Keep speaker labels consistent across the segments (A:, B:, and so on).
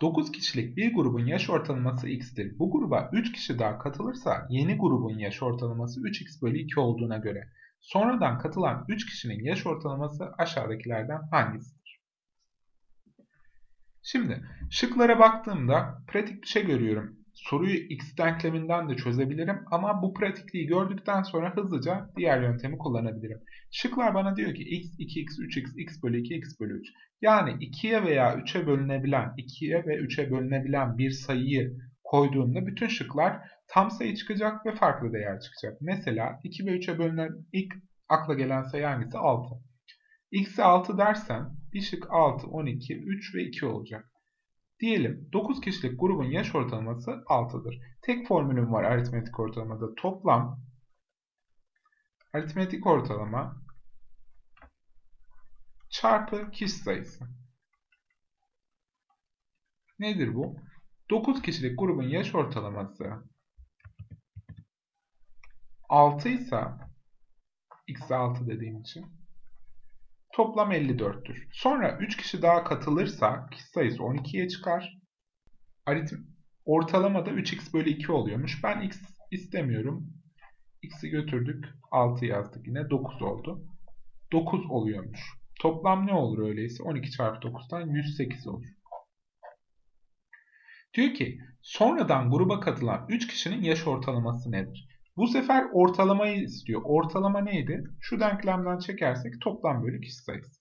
A: 9 kişilik bir grubun yaş ortalaması x'tir. Bu gruba 3 kişi daha katılırsa yeni grubun yaş ortalaması 3x bölü 2 olduğuna göre sonradan katılan 3 kişinin yaş ortalaması aşağıdakilerden hangisidir? Şimdi şıklara baktığımda pratik bir şey görüyorum soruyu x denkleminden de çözebilirim ama bu pratikliği gördükten sonra hızlıca diğer yöntemi kullanabilirim. Şıklar bana diyor ki x, 2x, 3x, x bölü 2, x bölü 3. Yani 2'ye veya 3'e bölünebilen, 2'ye ve 3'e bölünebilen bir sayıyı koyduğumda bütün şıklar tam sayı çıkacak ve farklı değer çıkacak. Mesela 2 ve 3'e bölünen ilk akla gelen sayı hangisi? 6. x'e 6 dersem bir şık 6, 12, 3 ve 2 olacak. Diyelim 9 kişilik grubun yaş ortalaması 6'dır. Tek formülüm var aritmetik ortalamada. Toplam aritmetik ortalama çarpı kişi sayısı. Nedir bu? 9 kişilik grubun yaş ortalaması 6 ise x 6 dediğim için Toplam 54'tür. Sonra 3 kişi daha katılırsa kişi sayısı 12'ye çıkar. Aritm ortalamada 3x bölü 2 oluyormuş. Ben x istemiyorum. x'i götürdük. 6 yazdık yine. 9 oldu. 9 oluyormuş. Toplam ne olur öyleyse? 12 çarpı 9'dan 108 olur. Diyor ki sonradan gruba katılan 3 kişinin yaş ortalaması nedir? Bu sefer ortalamayı istiyor. Ortalama neydi? Şu denklemden çekersek toplam bölü kişi sayısı.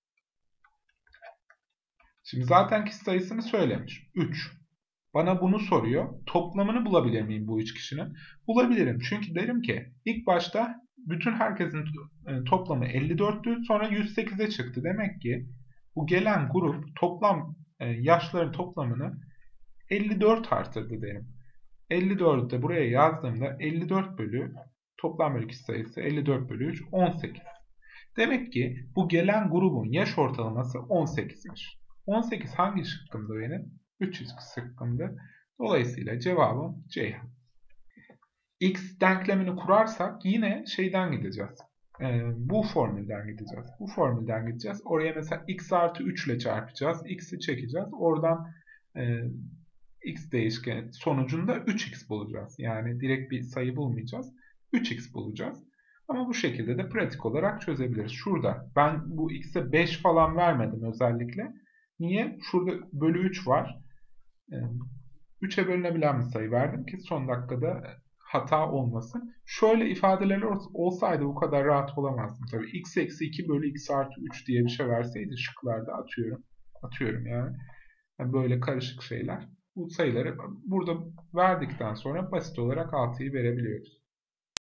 A: Şimdi zaten kişi sayısını söylemiş. 3. Bana bunu soruyor. Toplamını bulabilir miyim bu 3 kişinin? Bulabilirim. Çünkü derim ki ilk başta bütün herkesin e, toplamı 54'tü. Sonra 108'e çıktı. Demek ki bu gelen grup toplam e, yaşların toplamını 54 artırdı derim. 54'ü de buraya yazdığımda 54 bölü toplam bölü sayısı 54 bölü 3 18. Demek ki bu gelen grubun yaş ortalaması 18'miş. 18 hangi şıkkımda benim? 300 şıkkımda. Dolayısıyla cevabım C. X denklemini kurarsak yine şeyden gideceğiz. Ee, bu formülden gideceğiz. Bu formülden gideceğiz. Oraya mesela x artı 3 ile çarpacağız. x'i çekeceğiz. Oradan e, x değişkeni sonucunda 3x bulacağız. Yani direkt bir sayı bulmayacağız. 3x bulacağız. Ama bu şekilde de pratik olarak çözebiliriz. Şurada ben bu x'e 5 falan vermedim özellikle. Niye? Şurada bölü 3 var. 3'e bölünebilen bir sayı verdim ki son dakikada hata olmasın. Şöyle ifadeler olsaydı bu kadar rahat olamazdım. Tabii x eksi 2 bölü x artı 3 diye bir şey verseydi şıklarda atıyorum. Atıyorum yani. yani böyle karışık şeyler bu sayıları burada verdikten sonra basit olarak 6'yı verebiliyoruz.